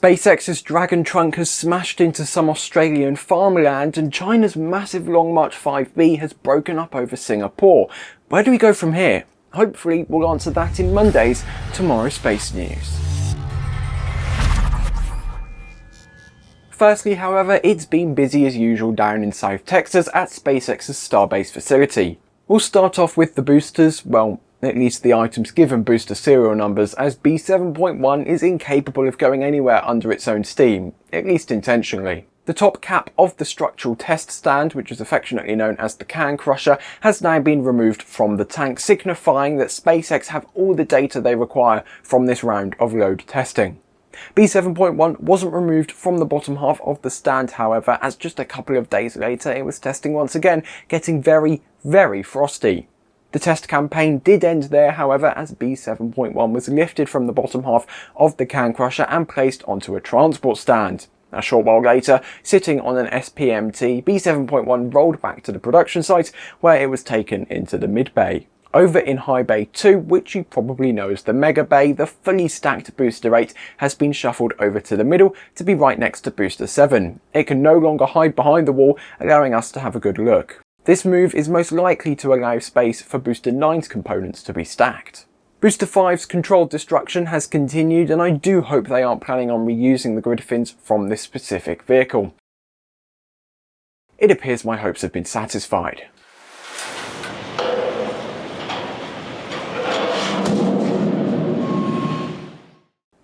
SpaceX's Dragon trunk has smashed into some Australian farmland and China's massive Long March 5B has broken up over Singapore. Where do we go from here? Hopefully we'll answer that in Monday's Tomorrow Space News. Firstly, however, it's been busy as usual down in South Texas at SpaceX's Starbase facility. We'll start off with the boosters, well, at least the items given booster serial numbers, as B7.1 is incapable of going anywhere under its own steam, at least intentionally. The top cap of the structural test stand, which is affectionately known as the can crusher, has now been removed from the tank, signifying that SpaceX have all the data they require from this round of load testing. B7.1 wasn't removed from the bottom half of the stand however, as just a couple of days later it was testing once again, getting very, very frosty. The test campaign did end there however as B7.1 was lifted from the bottom half of the can crusher and placed onto a transport stand. A short while later, sitting on an SPMT, B7.1 rolled back to the production site where it was taken into the mid-bay. Over in High Bay 2, which you probably know as the Mega Bay, the fully stacked Booster 8 has been shuffled over to the middle to be right next to Booster 7. It can no longer hide behind the wall, allowing us to have a good look. This move is most likely to allow space for Booster 9's components to be stacked. Booster 5's controlled destruction has continued and I do hope they aren't planning on reusing the grid fins from this specific vehicle. It appears my hopes have been satisfied.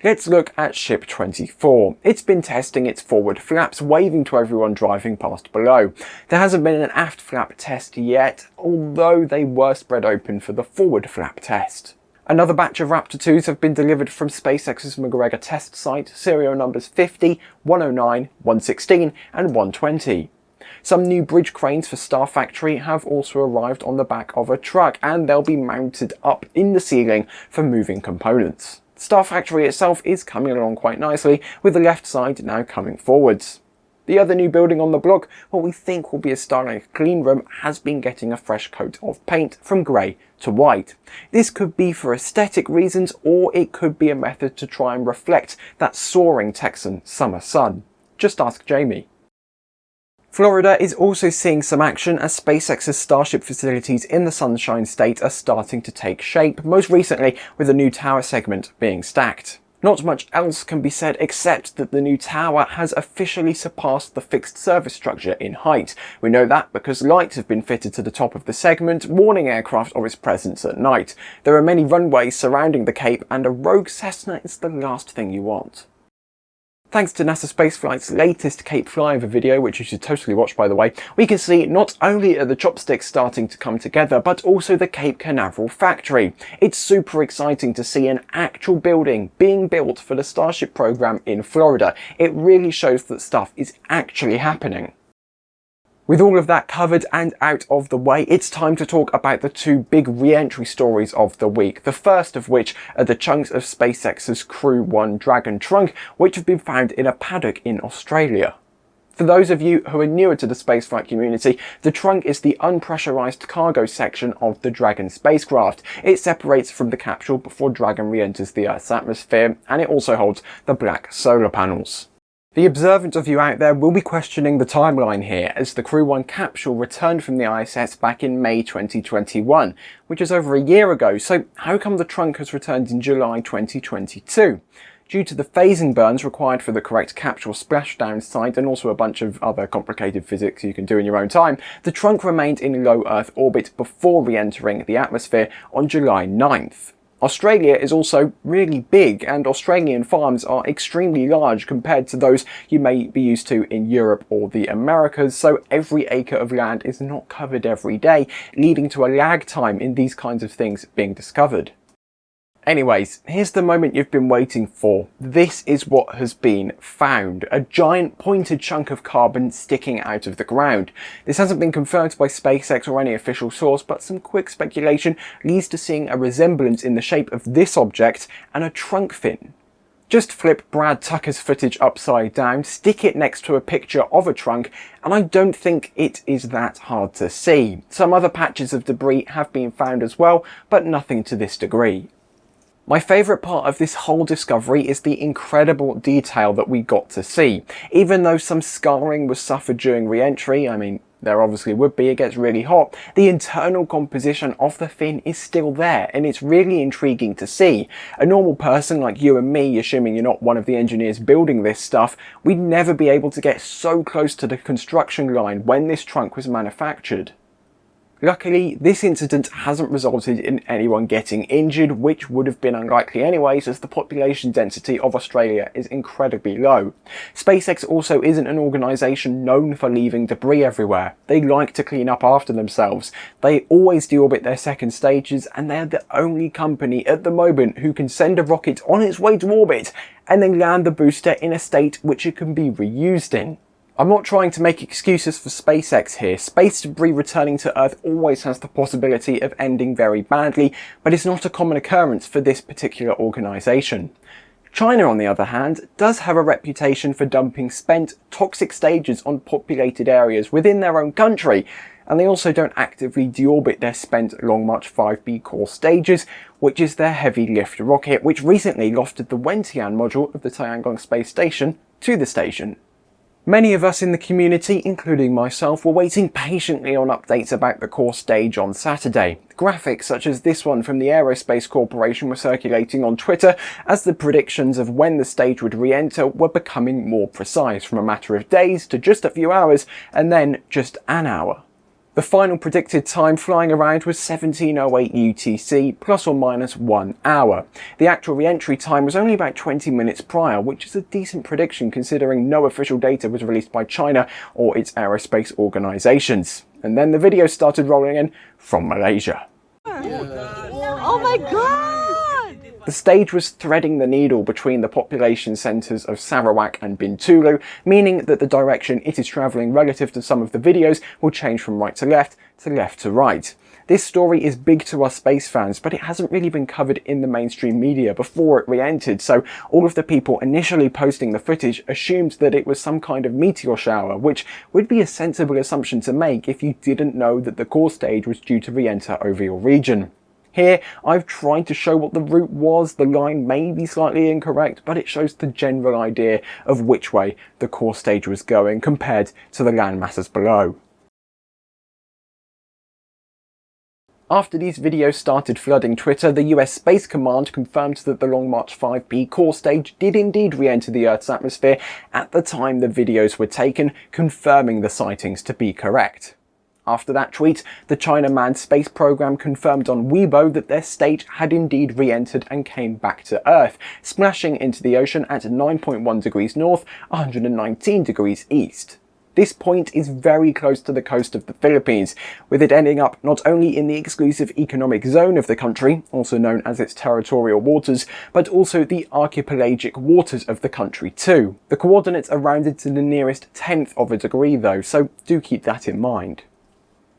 Let's look at Ship 24. It's been testing its forward flaps, waving to everyone driving past below. There hasn't been an aft flap test yet, although they were spread open for the forward flap test. Another batch of Raptor 2s have been delivered from SpaceX's McGregor test site, serial numbers 50, 109, 116 and 120. Some new bridge cranes for Star Factory have also arrived on the back of a truck and they'll be mounted up in the ceiling for moving components. Star Factory itself is coming along quite nicely, with the left side now coming forwards. The other new building on the block, what we think will be a Starlink clean room, has been getting a fresh coat of paint from grey to white. This could be for aesthetic reasons or it could be a method to try and reflect that soaring Texan summer sun. Just ask Jamie. Florida is also seeing some action as SpaceX's Starship facilities in the Sunshine State are starting to take shape, most recently with a new tower segment being stacked. Not much else can be said except that the new tower has officially surpassed the fixed service structure in height. We know that because lights have been fitted to the top of the segment, warning aircraft of its presence at night. There are many runways surrounding the Cape and a rogue Cessna is the last thing you want. Thanks to NASA Spaceflight's latest Cape Flyover video, which you should totally watch by the way, we can see not only are the chopsticks starting to come together, but also the Cape Canaveral factory. It's super exciting to see an actual building being built for the Starship program in Florida. It really shows that stuff is actually happening. With all of that covered and out of the way, it's time to talk about the two big re-entry stories of the week. The first of which are the chunks of SpaceX's Crew 1 Dragon trunk, which have been found in a paddock in Australia. For those of you who are newer to the spaceflight community, the trunk is the unpressurized cargo section of the Dragon spacecraft. It separates from the capsule before Dragon re-enters the Earth's atmosphere, and it also holds the black solar panels. The observant of you out there will be questioning the timeline here as the Crew 1 capsule returned from the ISS back in May 2021, which is over a year ago, so how come the trunk has returned in July 2022? Due to the phasing burns required for the correct capsule splashdown site and also a bunch of other complicated physics you can do in your own time, the trunk remained in low Earth orbit before re-entering the atmosphere on July 9th. Australia is also really big and Australian farms are extremely large compared to those you may be used to in Europe or the Americas, so every acre of land is not covered every day, leading to a lag time in these kinds of things being discovered. Anyways, here's the moment you've been waiting for. This is what has been found. A giant pointed chunk of carbon sticking out of the ground. This hasn't been confirmed by SpaceX or any official source, but some quick speculation leads to seeing a resemblance in the shape of this object and a trunk fin. Just flip Brad Tucker's footage upside down, stick it next to a picture of a trunk, and I don't think it is that hard to see. Some other patches of debris have been found as well, but nothing to this degree. My favourite part of this whole discovery is the incredible detail that we got to see. Even though some scarring was suffered during re-entry, I mean, there obviously would be, it gets really hot, the internal composition of the fin is still there and it's really intriguing to see. A normal person like you and me, assuming you're not one of the engineers building this stuff, we'd never be able to get so close to the construction line when this trunk was manufactured. Luckily, this incident hasn't resulted in anyone getting injured, which would have been unlikely anyways as the population density of Australia is incredibly low. SpaceX also isn't an organisation known for leaving debris everywhere. They like to clean up after themselves. They always deorbit their second stages and they're the only company at the moment who can send a rocket on its way to orbit and then land the booster in a state which it can be reused in. I'm not trying to make excuses for SpaceX here. Space debris returning to Earth always has the possibility of ending very badly, but it's not a common occurrence for this particular organisation. China, on the other hand, does have a reputation for dumping spent, toxic stages on populated areas within their own country, and they also don't actively deorbit their spent Long March 5B core stages, which is their heavy lift rocket, which recently lofted the Wentian module of the Tiangong space station to the station. Many of us in the community, including myself, were waiting patiently on updates about the core stage on Saturday. Graphics such as this one from the Aerospace Corporation were circulating on Twitter as the predictions of when the stage would re-enter were becoming more precise from a matter of days to just a few hours and then just an hour. The final predicted time flying around was 1708 UTC, plus or minus one hour. The actual re-entry time was only about 20 minutes prior, which is a decent prediction considering no official data was released by China or its aerospace organisations. And then the video started rolling in from Malaysia. Oh my god! The stage was threading the needle between the population centres of Sarawak and Bintulu, meaning that the direction it is travelling relative to some of the videos will change from right to left to left to right. This story is big to us space fans, but it hasn't really been covered in the mainstream media before it re-entered, so all of the people initially posting the footage assumed that it was some kind of meteor shower, which would be a sensible assumption to make if you didn't know that the core stage was due to re-enter over your region. Here, I've tried to show what the route was. The line may be slightly incorrect, but it shows the general idea of which way the core stage was going compared to the land masses below. After these videos started flooding Twitter, the US Space Command confirmed that the Long March 5B core stage did indeed re-enter the Earth's atmosphere at the time the videos were taken, confirming the sightings to be correct. After that tweet, the China Manned Space Program confirmed on Weibo that their state had indeed re-entered and came back to Earth, splashing into the ocean at 9.1 degrees north, 119 degrees east. This point is very close to the coast of the Philippines, with it ending up not only in the exclusive economic zone of the country, also known as its territorial waters, but also the archipelagic waters of the country too. The coordinates are rounded to the nearest tenth of a degree though, so do keep that in mind.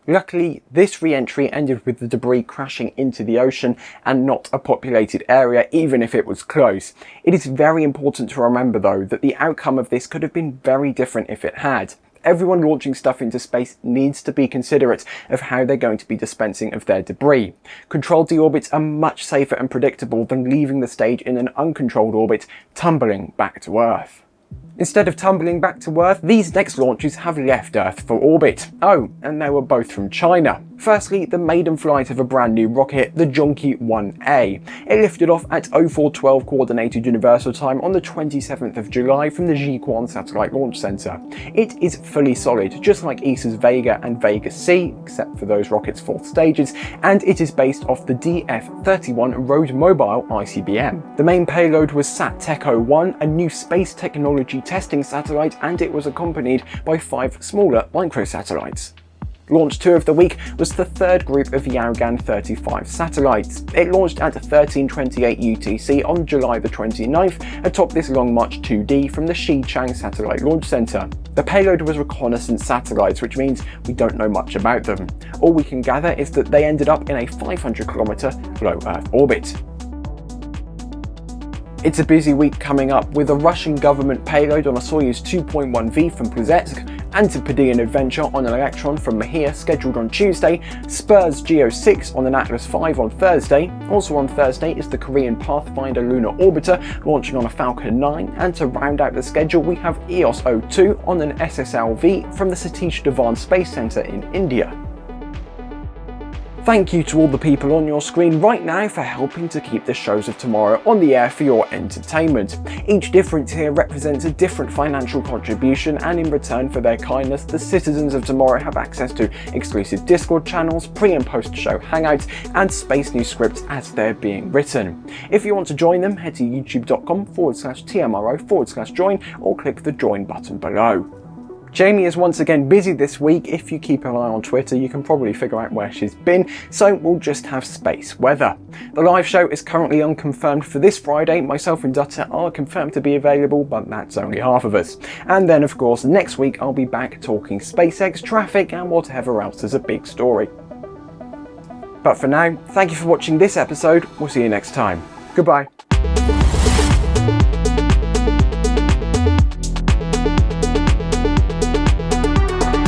Luckily, this re-entry ended with the debris crashing into the ocean and not a populated area, even if it was close. It is very important to remember though that the outcome of this could have been very different if it had. Everyone launching stuff into space needs to be considerate of how they're going to be dispensing of their debris. Controlled deorbits are much safer and predictable than leaving the stage in an uncontrolled orbit, tumbling back to Earth. Instead of tumbling back to Earth, these next launches have left Earth for orbit. Oh, and they were both from China. Firstly, the maiden flight of a brand new rocket, the Zhongke 1A. It lifted off at 0412 Coordinated Universal Time on the 27th of July from the Jiuquan Satellite Launch Center. It is fully solid, just like ESA's Vega and Vega C, except for those rockets' fourth stages, and it is based off the DF-31 Road Mobile ICBM. The main payload was SATech-01, a new space technology testing satellite, and it was accompanied by five smaller microsatellites. Launch 2 of the week was the third group of Yaogan 35 satellites. It launched at 1328 UTC on July the 29th atop this Long March 2D from the Xichang Satellite Launch Center. The payload was reconnaissance satellites, which means we don't know much about them. All we can gather is that they ended up in a 500 kilometer low Earth orbit. It's a busy week coming up with a Russian government payload on a Soyuz 2.1V from Plesetsk, Antipodean adventure on an Electron from Mahia scheduled on Tuesday, SBIRS GEO 6 on an Atlas V on Thursday. Also on Thursday is the Korean Pathfinder Lunar Orbiter launching on a Falcon 9, and to round out the schedule we have EOS 02 on an SSLV from the Satish Dhawan Space Centre in India. Thank you to all the people on your screen right now for helping to keep the shows of tomorrow on the air for your entertainment. Each difference here represents a different financial contribution and in return for their kindness, the citizens of tomorrow have access to exclusive Discord channels, pre and post show hangouts and space news scripts as they're being written. If you want to join them, head to youtube.com forward slash TMRO forward slash join or click the join button below. Jamie is once again busy this week. If you keep an eye on Twitter, you can probably figure out where she's been, so we'll just have space weather. The live show is currently unconfirmed for this Friday. Myself and Dutta are confirmed to be available, but that's only half of us. And then, of course, next week I'll be back talking SpaceX, traffic, and whatever else is a big story. But for now, thank you for watching this episode. We'll see you next time. Goodbye.